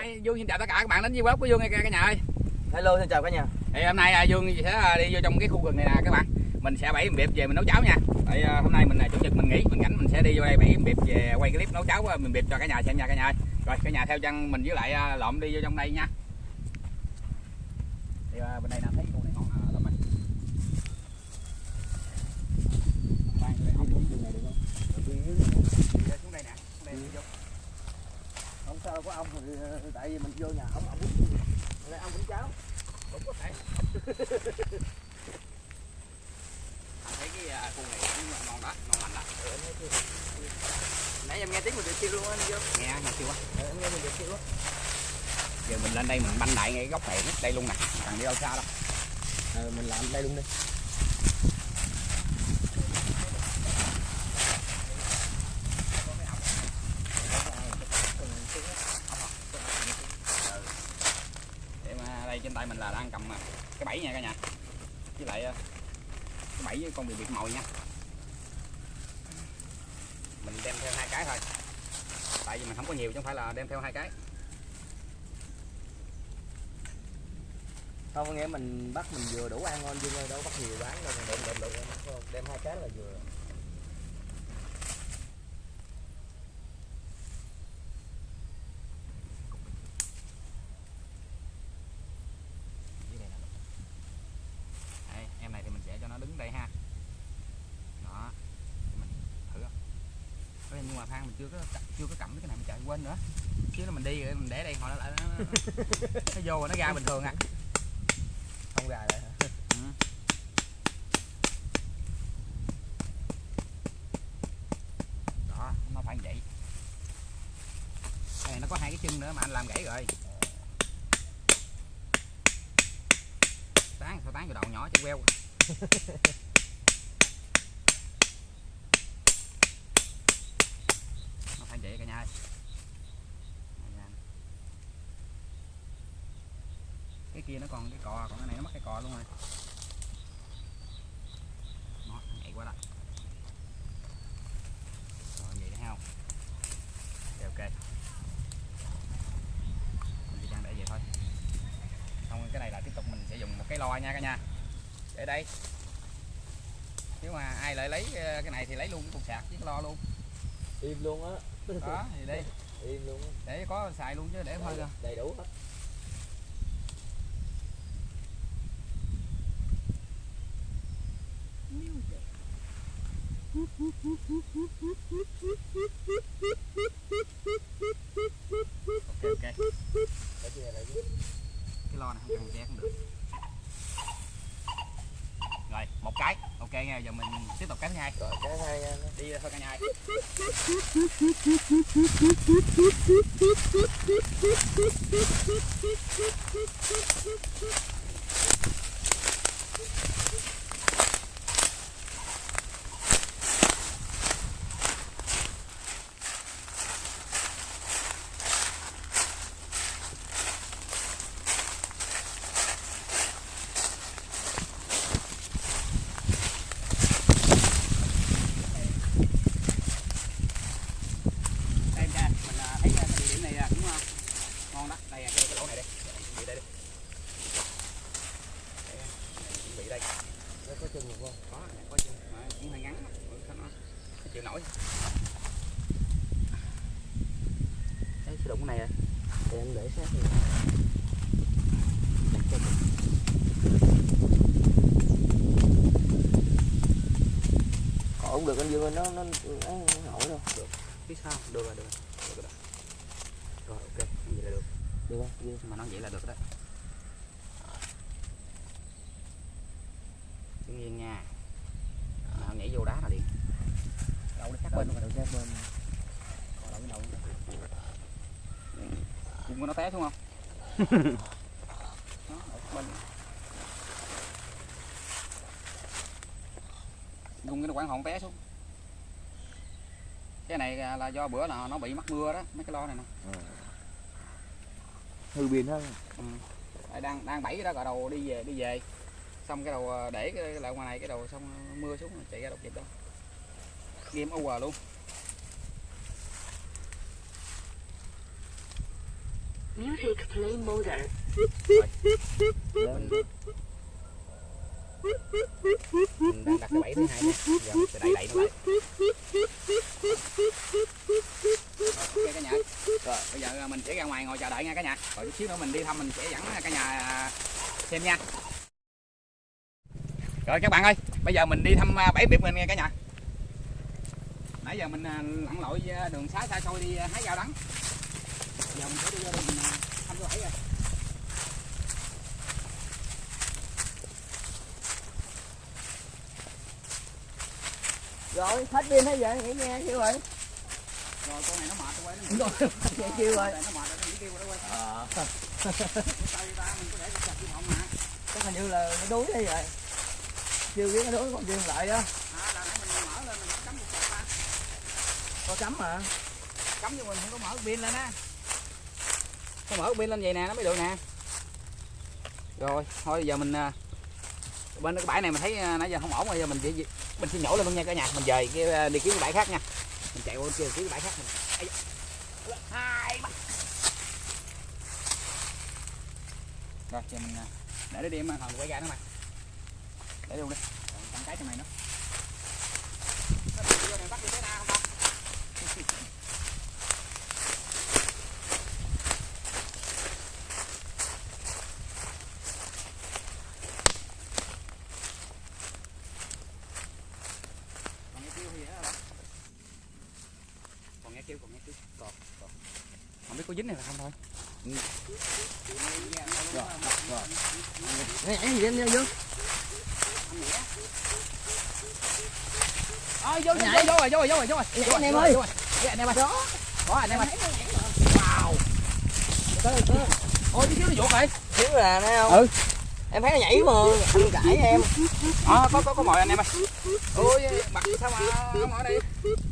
Hay Dương xin chào tất cả các bạn đến với vlog của Dương nha cả nhà ơi. Hello xin chào cả nhà. Thì hôm nay à, Dương sẽ à, đi vô trong cái khu rừng này nè các bạn. Mình sẽ bẫy miệng về mình nấu cháo nha. Tại à, hôm nay mình là chủ nhật mình nghỉ, mình rảnh mình sẽ đi vô đây bẫy miệng về quay clip nấu cháo mình miệng cho cả nhà xem nha cả nhà ơi. Rồi cả nhà theo chân mình với lại à, lộm đi vô trong đây nha. Thì à, bên đây nè thấy khu này ngon à, không xuống đường này được không? Dạ, xuống đây nè, xuống đây vô. Sao có ông thì tại vì mình vô nhà ông ông cũng lại ông cũng cháo. cũng có thể thấy cái à, khu này cũng ngon đó ngon lành đó Nãy em nghe tiếng mình được kêu luôn anh vô. nghe nghe chưa quá Ờ, Em nghe mình được kêu á. giờ mình lên đây mình banh đại ngay góc này đây luôn nè cần đi đâu xa đâu Ờ, mình làm đây luôn đi. để mà đây trên tay mình là đang cầm à, cái bẫy nha cả nhà với lại bảy cái bẫy với con bị biệt mồi nha. Mình đem theo hai cái thôi. Tại vì mình không có nhiều chứ không phải là đem theo hai cái. Không có nghĩa mình bắt mình vừa đủ ăn ngon Dương ơi, đâu bắt nhiều bán đâu. Mình đụng đụng đụng đụng đem hai cái là vừa. dưới đây nè đây, em này thì mình sẽ cho nó đứng đây ha đó Để mình thử không Ê, nhưng mà than mình chưa có chưa có cầm cái này mình chạy quên nữa. Chứ là mình đi rồi mình để đây hồi nó lại nó, nó, nó vô rồi nó ra bình thường à. Không gà lại hả? Ừ. đó nó phải vậy. Đây nó có hai cái chân nữa mà anh làm gãy rồi. Tán sao tán vô đầu nhỏ chứ queo nó phải vậy cả nhà ơi Đây nha. cái kia nó còn cái cò còn cái này nó mất cái cò luôn rồi. Đó nhảy qua đó rồi vậy thấy không ok. Ok mình chỉ đang để vậy thôi. Xong cái này là tiếp tục mình sẽ dùng một cái loa nha cả nhà. Để đây. Nếu mà ai lại lấy ờ, cái này thì lấy luôn cái cục sạc với cái lo luôn. Im luôn á. đó thì đi. Im luôn á. để có xài luôn chứ để thôi Đầy, đầy đủ hết. Ok ok Để chia lại cái lo này không cần cũng được rồi một cái ok nha giờ mình tiếp tục cái thứ hai Rồi cái hai nha. đi thôi cả nhà ơi. đây em ra mình à, thấy à, cái địa điểm này à, cũng à, ngon đó đây à, cái, cái lỗ này đây chuẩn bị đây đi đây, à, này, đây có chân được không? có này, có chân mà cũng hơi ngắn Ừ, nó nó chịu nổi đấy cái đụng cái này à thì em để sát thì Đặt cho. Còn không được anh Dương nó nó nó nổi đâu. Được. biết sao được rồi được rồi được rồi rồi ok vậy là được Được không? Dương. mà nó vậy là được đó đứng yên nha mà không nhảy vô đá là liền đậu đi sát bên cái đậu Cùng nó té xuống không? Đó, ở bên. Dùng cái nó quảng hòn té xuống. Cái này là do bữa là nó bị mắc mưa đó Mấy cái lo này nè. Hư pin hết. ừ. Đang đang bẫy cái đó gọi đầu đi về đi về. Xong cái đầu ờ, để cái lại ngoài này cái đầu xong mưa xuống rồi chạy ra đâu kịp đâu. Game over luôn Music play mode. Lên. mình đang đặt cái bẫy thứ hai nha giờ mình sẽ đẩy đẩy nó lại rồi ok cả nhà rồi bây giờ mình sẽ ra ngoài ngồi chờ đợi nha cả nhà rồi chút xíu nữa mình đi thăm mình sẽ dẫn cả nhà xem nha rồi các bạn ơi, bây giờ mình đi thăm bảy bẫy biệt mình nha cả nhà nãy giờ mình à, lặn lội à, đường xá xa xôi đi à, hái rau đắng giờ mình sẽ đi vô đây mình à, thăm rồi rồi hết pin hết vậy nghỉ nghe kêu rồi. Rồi con này nó mệt quá. Nó rồi nghe kêu rồi. Nó mệt rồi kêu rồi quay ờ. Để chắc hình như là nó đuối hay vậy? Chưa biết nó đuối còn chưa lại đó. À là nãy mình mở lên mình có cắm một chặt ta. Có cắm mà cắm nhưng mình không có mở pin lên á có mở pin lên vậy nè, nó mới được nè. Rồi, thôi giờ mình à, bên cái bãi này mình thấy à, nãy giờ không ổn rồi, giờ mình chỉ mình sẽ nhổ lên luôn nha cả nhà. Mình về cái à, đi kiếm cái bãi khác nha. Mình chạy qua kia kiếm cái bãi khác mình. Hai ba rồi, giờ mình để nó đi em hồi quay ra nó mày để luôn đi. Còn cái cho mày nữa Nó đi vô này bắt đi tới nào không ta còn nghe kêu thì đó là còn nghe kêu còn nghe kêu còn còn không biết có dính này là không thôi. Rồi rồi. Nghe nhảy gì em nha dương Ôi vô vô vô vô rồi vô rồi vô rồi vô rồi. Nhảy anh em ơi. vô rồi anh em ơi. Đó. Có anh em ơi. Wow. Tới tới ôi xíu nó vuột rồi. Xíu là thấy không? Ừ. em thấy nó nhảy mà anh cãi em. Ờ có có có mồi anh em ơi. Ôi mặt sao mà không ở đây?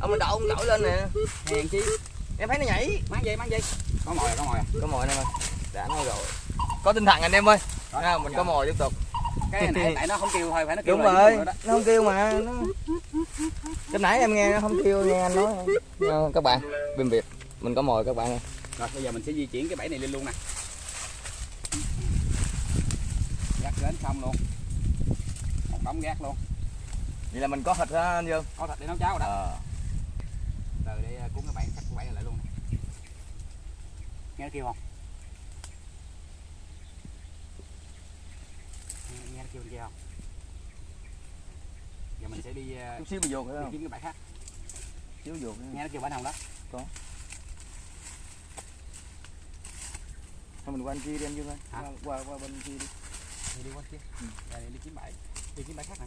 Ông mình đậu ông đổi lên nè. Hèn chi. Em thấy nó nhảy. Mang gì mang gì có mồi có mồi. Có mồi anh em ơi. Đã nói rồi. Có tinh thần anh em ơi. À, mình có mồi tiếp tục. Cái này tại nó không kêu thôi phải nó kêu đúng rồi. đó. nó không kêu mà nó lúc nãy em nghe nó không kêu nghe anh nói. Nha, các bạn bên việt mình có mồi các bạn ơi. rồi bây giờ mình sẽ di chuyển cái bẫy này lên luôn nè. Gác đến xong luôn. Một đống gác luôn. Vậy là mình có thịt ha anh dương? Có thịt để nấu cháo rồi đó. Ờ. Từ đây cuốn cái bẫy cắt cái bẫy lại luôn nè nghe kêu không? Nghe, kêu kia không? Giờ mình sẽ đi ờ, chút xíu phải đi không? kiếm cái bẫy khác. Xíu vô nghe nó kêu bẫy nào đó? Thôi mình qua bên kia đi anh dương ơi. Qua, qua qua bên kia đi. Đi qua kia. Ừ. đi, kiếm bẫy đi kiếm bẫy khác nè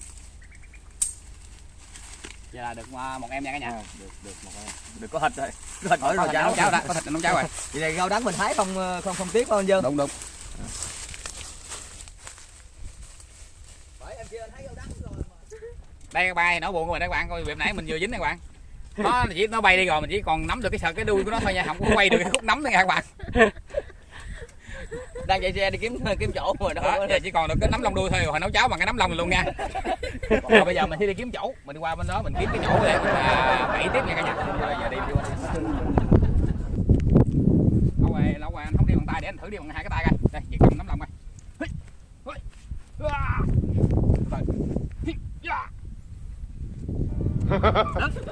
giờ là được ờ, một em nha cả nhà. À, được được một em. Được có thịt rồi. Có thịt hỏi rồi cháo cháo. Đó có thịt nấu cháo rồi. Vậy này rau đắng mình thái không ờ, không không tiếc phải không dương? Đúng đúng. Rồi đây các bạn nó buồn của mình các bạn coi việc nãy mình vừa dính này các bạn. Nó chỉ nó bay đi rồi mình chỉ còn nắm được cái sợi cái đuôi của nó thôi nha. Không có quay được cái khúc nắm thôi nha các bạn đang chạy xe đi kiếm kiếm chỗ đâu đó, giờ chỉ còn được cái nắm lông đuôi thôi rồi nấu cháo bằng cái nắm lông luôn nha. Rồi bây giờ mình sẽ đi kiếm chỗ mình đi qua bên đó mình kiếm cái chỗ để mình à, bẫy tiếp nha cả nhà. Rồi giờ đi đi qua lâu rồi lâu rồi anh không đi bằng tay để anh thử đi bằng hai cái tay coi. Đây chỉ cầm nắm lông coi. Ya.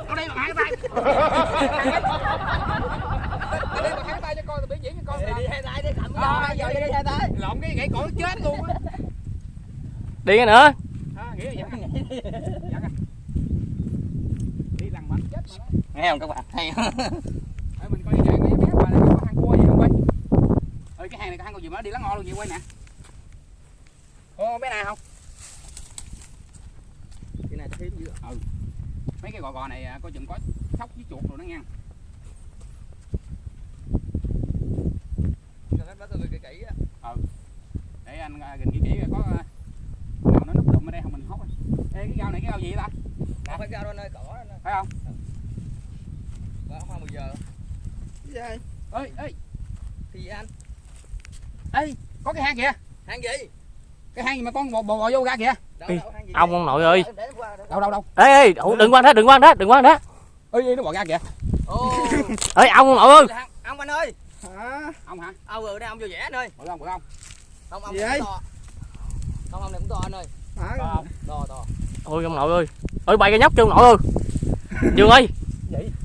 Ở đây bằng hai cái tay Ở đây bằng hai cái tay diễn cho coi đi. hai tay đi cầm cái giờ giờ đi. hai tay. Lộn cái gãy cổ nó chết luôn á. Đi cái nữa. À, nghĩa là vậy coi. đi lằn mạnh chết mà nghe không các bạn? Hay Để mình coi cái mấy bé mà có hang cua gì không quay ơi cái hang này có hang cua gì mà nó đi lắng ngon luôn vậy quay nè. Ô bé nào không? Cái này thêm dữ mấy cái gò gò này à, coi chừng có sóc với chuột rồi nó ngang nó bắt tôi kỹ kỹ á. Để anh gần kỹ kỹ có nào nó núp đụng ở đây không mình hốt Ê, cái rau này cái rau gì vậy ta? Phải ra đó nơi cỏ đó phải không? Có hoa 10 giờ. Gì? Vậy? ơi ơi Thì anh? Ê có cái hang kìa. Hang gì? cái hang gì mà con bò bò, bò vô ra kìa? Đâu, Ê, đâu, hang gì? ông ông nội ơi. Đâu đâu đâu? Ê ê đừng quan đó đừng quan đó đừng quan đó. Ơi nó bò ra kìa. Ê ông ông nội ơi. Ông anh ơi Hả? ông hả? Ông rồi đây ông vô vẽ anh ơi. Bự không bự không. Không ông Gì này cũng to. Không ông này cũng to anh ơi. Hả? to không? To to. Ôi ông nội ơi. Ôi bay cái nhóc chân nội ơi. Dương ơi.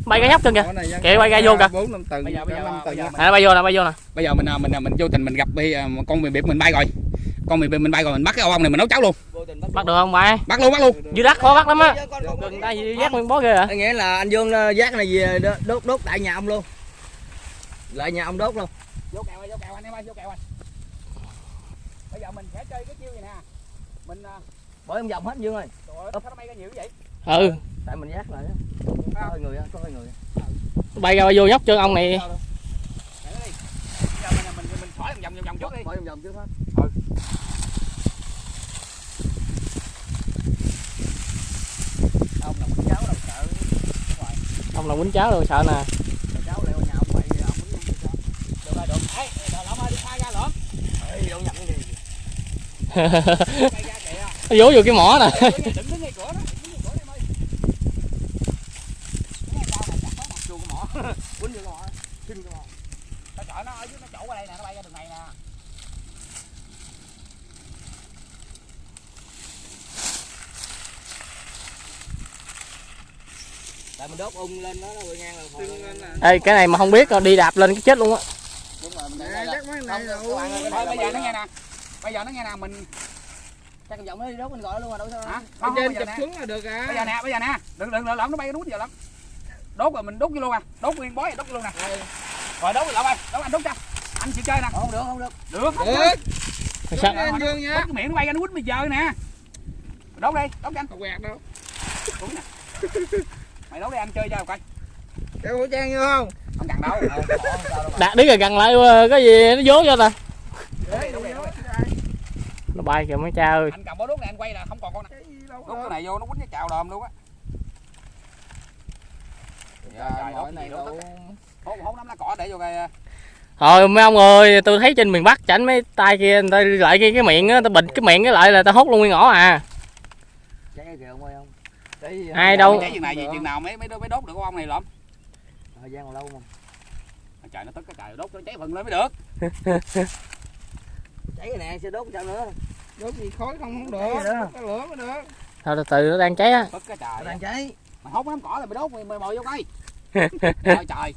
Bay cái nhóc chân kìa. Kệ quay ra vô kìa. bốn năm tầng Bây giờ- bây giờ- tầng giờ- à, bay vô nè bay vô nè. Bây giờ mình à, mình à, mình vô tình mình gặp bị à, con mì bịp mình bay rồi. Con mì bịp mình bay rồi mình bắt cái ông này mình nấu cháo luôn. Vô tình bắt được không bay? Bắt luôn bắt luôn. Dưới đất khó bắt lắm á. Gần đây giác nguyên bó ghê à? Anh nghĩa là anh Dương giác này về đốt đốt tại nhà ông luôn lại nhà ông đốt luôn. Vô kèo ơi vô kèo anh em ơi vô kèo anh bây giờ mình sẽ chơi cái chiêu này nè. Mình à, bởi ông vòng hết Dương ơi. trời ơi, sao nó bay ra nhiều vậy? Ừ. Tại mình giác lại á. có hơi người á có hơi người bay ra vô nhóc chân ông này. Để nó đi. Bây giờ mình mình mình khỏi vòng vòng vòng trước đi. Bởi ông vòng trước hết. Ông là con cháu đâu sợ. Ông là quýnh cháo rồi sợ nè nó bay vô cái này nè tại mình đốt ung lên đó nó ngang là ê cái này mà không biết đi đạp lên cái chết luôn á đúng rồi mình để Nè, đây là chắc mấy này Không, đâu. các bạn ơi, thôi bây giờ nó nghe nè mình chắc vòng nó đi đốt mình gọi luôn mà đâu sao hả? không, trên chụp xuống là được à. bây giờ nè bây giờ nè. Đừng đừng lỡ nó bay nó quýnh giờ lắm. Đốt rồi mình đốt vô luôn à. Đốt nguyên bói đốt vô luôn nè. Rồi đốt rồi lỡ ơi đốt anh đốt cho. Anh chịu chơi nè. Không được không được. Được. Không Được. sao Anh Dương nha. Đốt cái miệng nó bay ra nó quýnh bây giờ nè. Đốt đi đốt cho anh. Không quẹt đâu. đúng nè. Mày đốt đi anh chơi cho coi. Đeo khẩu trang vô không? không cần đâu. Đạt đi rồi gần lại ờ, cái gì nó vỗ cho ta đốt đi đốt đi đốt đi nó bay kìa mấy cha ơi. Anh cầm bó đốt này anh quay là không còn con nào. Cái gì đâu đốt có. cái này vô nó quýnh cái chào đờm luôn á. Này cái thôi mấy ông ơi tôi thấy trên miền bắc chảnh mấy tay kia người ta lại cái cái miệng á ta bịt cái miệng cái lại là ta hốt luôn nguyên ngõ à. Cháy cái kìa ông ơi không cháy gì Ai đâu. Chừng này gì chừng nào mới mới mới đốt được con ong này lắm thời gian còn lâu mà. Trời nó tức cái trời đốt nó cháy phần lên mới được. Cháy cái nè sẽ đốt sao nữa Đốt gì khói không không được. cái lửa mới được. thôi từ từ nó đang cháy á. Tức cái nó trời đang cháy. Mày hốt đám cỏ là mày đốt mày mày mồi vô cây trời trời.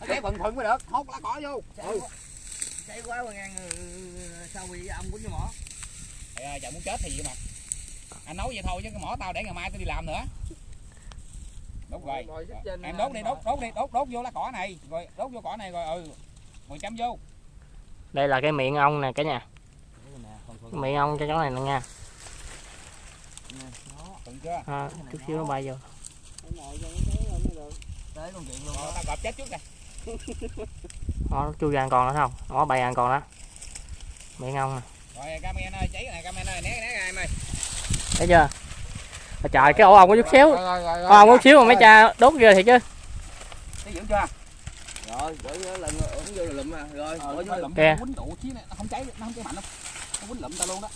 Nó cháy phần mới được. Hốt lá cỏ vô. Cháy ừ. quá. Cháy quá mà ngang ừ, sao bị ông quýnh cái mỏ? Ơi, trời muốn chết thì gì mà. Anh nói vậy thôi chứ cái mỏ tao để ngày mai tao đi làm nữa. Đốt rồi. trên em đốt đi đốt đốt đi đốt đốt vô lá cỏ này. Rồi đốt vô cỏ này rồi ừ. Rồi chấm vô. Đây là cái miệng ong nè cả nhà miệng ong cho chỗ này nè nha. À, chút xíu nó bay vô. Cho nó rồi nó chui ra còn nữa không? Nó bay ra còn đó miệng ong nè. Rồi camera ơi cháy cái này camera ơi né né ra em ơi. Thấy chưa? Ôi trời cái ổ ong có chút xíu. Rồi, rồi, rồi, ổ ong có rồi. chút xíu mà mấy cha đốt ghê thiệt chứ. Thấy dưỡng chưa? Rồi vì lần ổng vô là lụm rồi ờ vô lụm Kìa. nó không cháy nó không cháy mạnh đâu nó quýnh lụm tao luôn đó.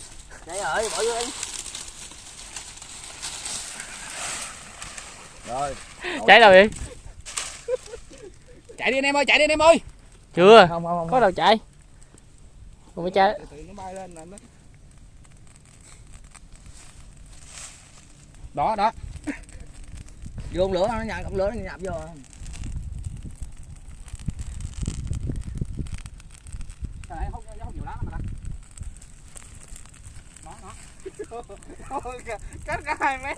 Cháy rồi bỏ vô đi. Rồi. Cháy đâu vậy? Chạy đi anh em ơi chạy đi anh em ơi. Chưa. Không không không có đâu chạy. Còn mấy cha Từ từ nó bay lên là nó đó đó. Vô lửa nó con lửa nó nhập vô Cái này hút hút nhiều lắm mà nó cách cả 2 mét.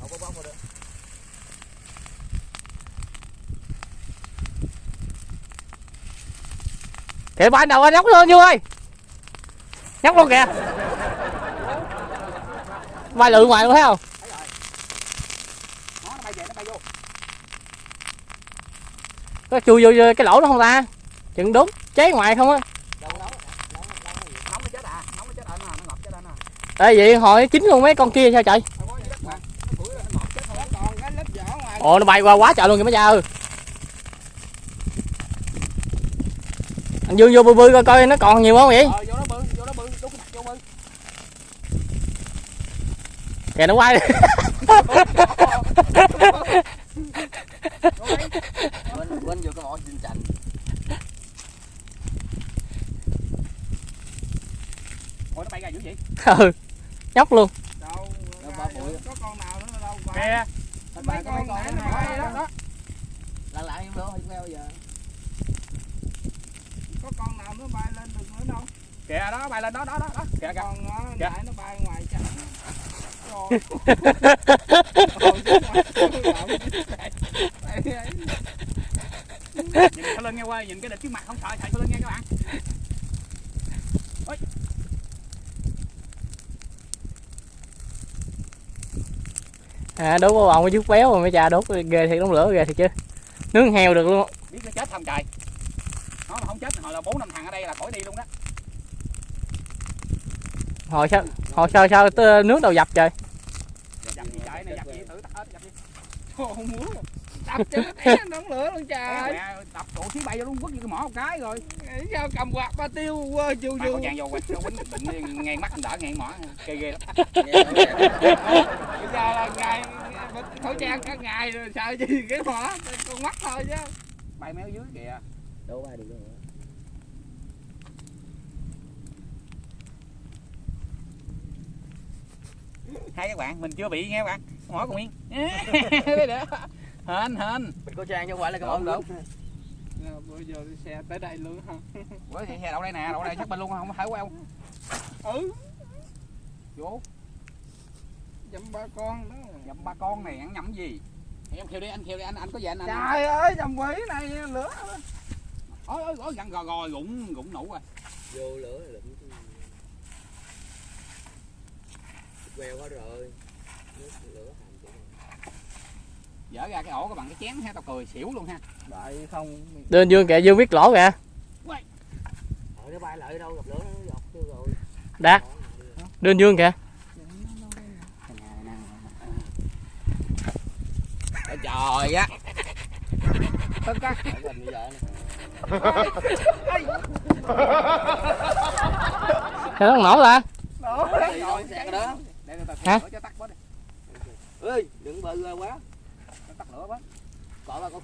không có bóng vào được kìa bay đầu anh nhóc lên vô ơi? Nhóc luôn kìa. Bay lượn ngoài luôn thấy không? Nó nó bay về nó bay vô. Có chui vô vô cái lỗ đó không ta? Chừng đúng cháy ngoài không á Ê vậy hồi chín luôn mấy con kia sao chạy? Ồ nó bay qua quá trời luôn kìa mấy cha ơi. Anh Dương vô bư bư coi coi nó còn nhiều không vậy? Ờ nó. Kìa nó quay. Quên Ừ nhóc luôn đâu Đâu, ba bụi. có con nào nữa đâu kìa mấy con nãy nó bay đó đó lặn lại em đâu queo giờ có con nào nó bay lên được nữa đâu kìa đó bay lên đó đó đó đó kìa kìa con nó Dạ. nãy nó bay ngoài chặng rồi nhìn cái lưng nghe quay nhìn cái địch trước mặt không sợ sợ cái lưng nghe các bạn à đốt ông chút béo rồi mấy cha đốt ghê thiệt đống lửa ghê thiệt chứ. Nướng heo được luôn biết nó chết không trời? Nó mà không chết hồi là bốn năm thằng ở đây là khỏi đi luôn đó. Hồi sao hồi sao sao tơ- nước đầu dập trời? Dập gì trời này dập gì? Thử tắt hết dập gì? Không muốn. Đập cho nó té nóng lửa luôn trời trụ xí bay vô luôn quất vô cái mỏ một cái rồi. Sao cầm quạt ba tiêu quơ chu mai chu khẩu trang vô quay nó quýnh định ngang mắt anh đỡ ngang mỏ kê ghê. Lắm bây giờ là ngày khẩu trang cả ngày rồi sợ gì cái mỏ con mắt thôi chứ. Bay méo dưới kìa. Đâu bay được đâu. Hai các bạn mình chưa bị nghe các bạn mỏ còn yên hên hên. Mình có trang không phải là cái Đúng, Ờ, bây giờ đi xe tới đây luôn hả? Với thì xe đậu đây nè? Đậu đây? Chắc bên luôn không? Phải queo ừ. Vô. Dăm ba con đó. Nhậm ba con này ăn nhầm gì? Thì em kêu đi anh kêu đi anh anh có về anh anh trời ơi dầm quỷ này lửa ôi ôi ôi gần gò gò gụng gụng nụ rồi. Vô lửa là lụm queo hết rồi. Nước lửa hầm chỗ này. Dở ra cái ổ các bạn cái chén ha tao cười xỉu luôn ha. Đại không. Đơn dương kìa dương biết lỗ kìa. Nó bay lại đâu gặp lửa nó dọc tiêu rồi. Đạt. Đơn dương kìa. Trời á. Tất cả sao nó nổ ta đó Thì thôi, sạc đó. Để người ta Hả? lửa cho tắt bớt đi. Ơi đừng bự ra quá tắt lửa bớt cọ ba có